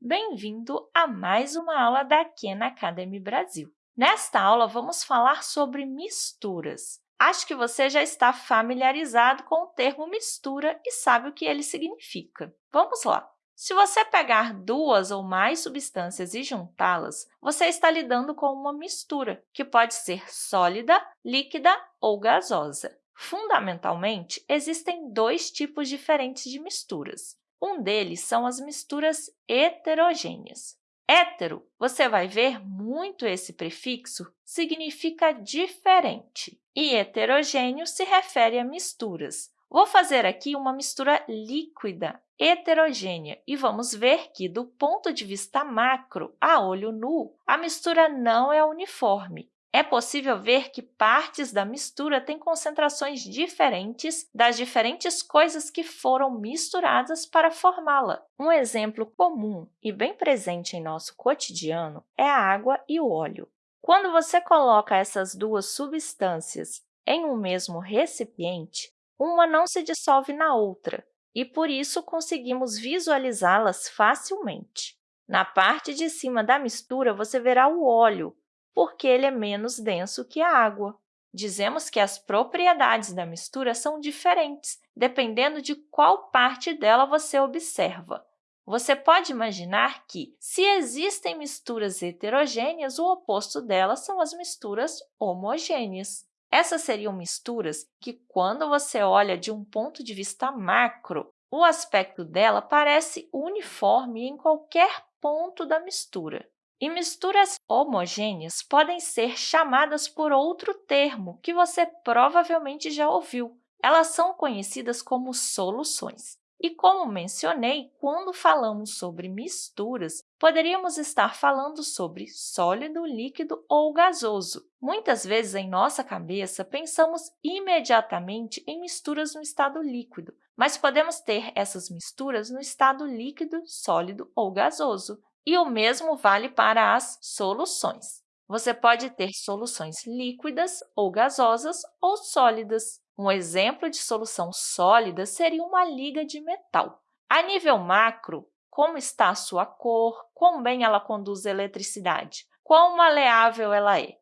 Bem-vindo a mais uma aula da Khan Academy Brasil. Nesta aula, vamos falar sobre misturas. Acho que você já está familiarizado com o termo mistura e sabe o que ele significa. Vamos lá! Se você pegar duas ou mais substâncias e juntá-las, você está lidando com uma mistura, que pode ser sólida, líquida ou gasosa. Fundamentalmente, existem dois tipos diferentes de misturas. Um deles são as misturas heterogêneas. Hétero, você vai ver muito esse prefixo, significa diferente, e heterogêneo se refere a misturas. Vou fazer aqui uma mistura líquida heterogênea e vamos ver que, do ponto de vista macro, a olho nu, a mistura não é uniforme. É possível ver que partes da mistura têm concentrações diferentes das diferentes coisas que foram misturadas para formá-la. Um exemplo comum e bem presente em nosso cotidiano é a água e o óleo. Quando você coloca essas duas substâncias em um mesmo recipiente, uma não se dissolve na outra, e, por isso, conseguimos visualizá-las facilmente. Na parte de cima da mistura, você verá o óleo, porque ele é menos denso que a água. Dizemos que as propriedades da mistura são diferentes, dependendo de qual parte dela você observa. Você pode imaginar que, se existem misturas heterogêneas, o oposto delas são as misturas homogêneas. Essas seriam misturas que, quando você olha de um ponto de vista macro, o aspecto dela parece uniforme em qualquer ponto da mistura. E misturas homogêneas podem ser chamadas por outro termo que você provavelmente já ouviu. Elas são conhecidas como soluções. E, como mencionei, quando falamos sobre misturas, poderíamos estar falando sobre sólido, líquido ou gasoso. Muitas vezes, em nossa cabeça, pensamos imediatamente em misturas no estado líquido, mas podemos ter essas misturas no estado líquido, sólido ou gasoso. E o mesmo vale para as soluções. Você pode ter soluções líquidas ou gasosas ou sólidas. Um exemplo de solução sólida seria uma liga de metal. A nível macro, como está a sua cor, quão bem ela conduz eletricidade, quão maleável ela é.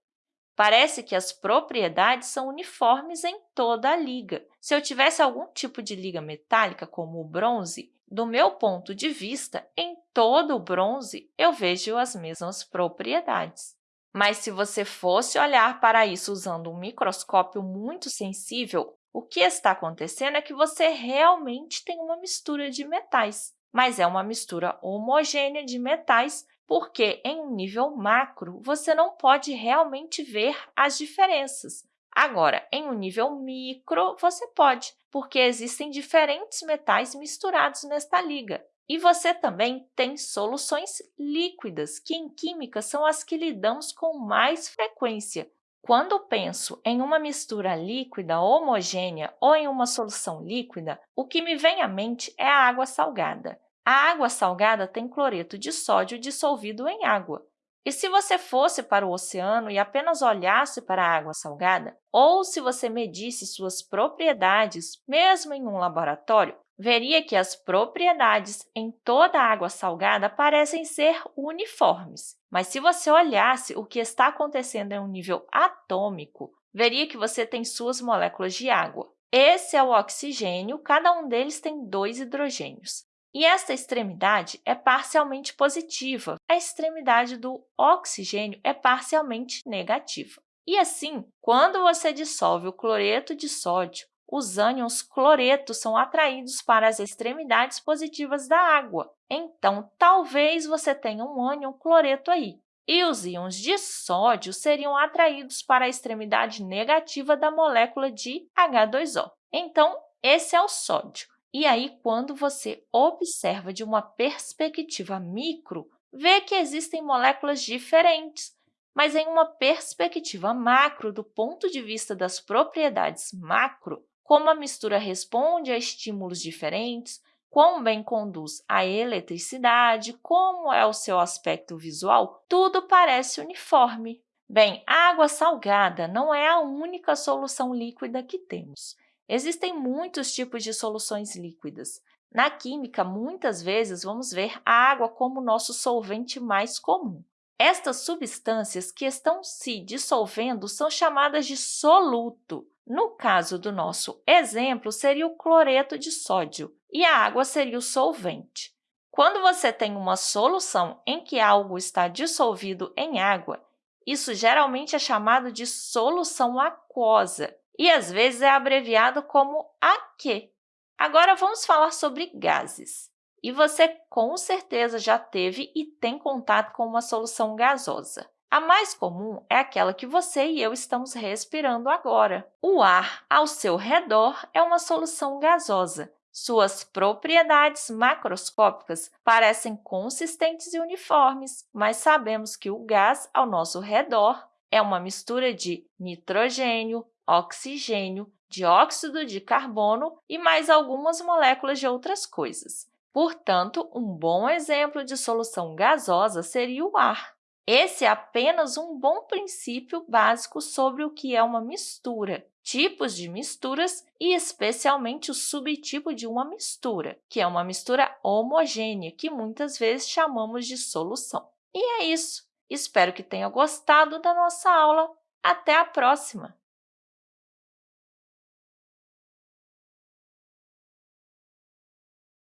Parece que as propriedades são uniformes em toda a liga. Se eu tivesse algum tipo de liga metálica, como o bronze, do meu ponto de vista, em todo o bronze, eu vejo as mesmas propriedades. Mas se você fosse olhar para isso usando um microscópio muito sensível, o que está acontecendo é que você realmente tem uma mistura de metais, mas é uma mistura homogênea de metais porque, em um nível macro, você não pode realmente ver as diferenças. Agora, em um nível micro, você pode, porque existem diferentes metais misturados nesta liga. E você também tem soluções líquidas, que em química são as que lidamos com mais frequência. Quando penso em uma mistura líquida homogênea ou em uma solução líquida, o que me vem à mente é a água salgada. A água salgada tem cloreto de sódio dissolvido em água. E se você fosse para o oceano e apenas olhasse para a água salgada, ou se você medisse suas propriedades, mesmo em um laboratório, veria que as propriedades em toda a água salgada parecem ser uniformes. Mas se você olhasse o que está acontecendo em um nível atômico, veria que você tem suas moléculas de água. Esse é o oxigênio, cada um deles tem dois hidrogênios. E esta extremidade é parcialmente positiva, a extremidade do oxigênio é parcialmente negativa. E assim, quando você dissolve o cloreto de sódio, os ânions cloretos são atraídos para as extremidades positivas da água. Então, talvez você tenha um ânion cloreto aí. E os íons de sódio seriam atraídos para a extremidade negativa da molécula de H2O. Então, esse é o sódio. E aí, quando você observa de uma perspectiva micro, vê que existem moléculas diferentes, mas em uma perspectiva macro, do ponto de vista das propriedades macro, como a mistura responde a estímulos diferentes, quão bem conduz à eletricidade, como é o seu aspecto visual, tudo parece uniforme. Bem, a água salgada não é a única solução líquida que temos. Existem muitos tipos de soluções líquidas. Na química, muitas vezes vamos ver a água como nosso solvente mais comum. Estas substâncias que estão se dissolvendo são chamadas de soluto. No caso do nosso exemplo, seria o cloreto de sódio, e a água seria o solvente. Quando você tem uma solução em que algo está dissolvido em água, isso geralmente é chamado de solução aquosa e, às vezes, é abreviado como AQ. Agora, vamos falar sobre gases. E você, com certeza, já teve e tem contato com uma solução gasosa. A mais comum é aquela que você e eu estamos respirando agora. O ar ao seu redor é uma solução gasosa. Suas propriedades macroscópicas parecem consistentes e uniformes, mas sabemos que o gás ao nosso redor é uma mistura de nitrogênio, oxigênio, dióxido de carbono e mais algumas moléculas de outras coisas. Portanto, um bom exemplo de solução gasosa seria o ar. Esse é apenas um bom princípio básico sobre o que é uma mistura, tipos de misturas e, especialmente, o subtipo de uma mistura, que é uma mistura homogênea, que muitas vezes chamamos de solução. E é isso! Espero que tenha gostado da nossa aula. Até a próxima!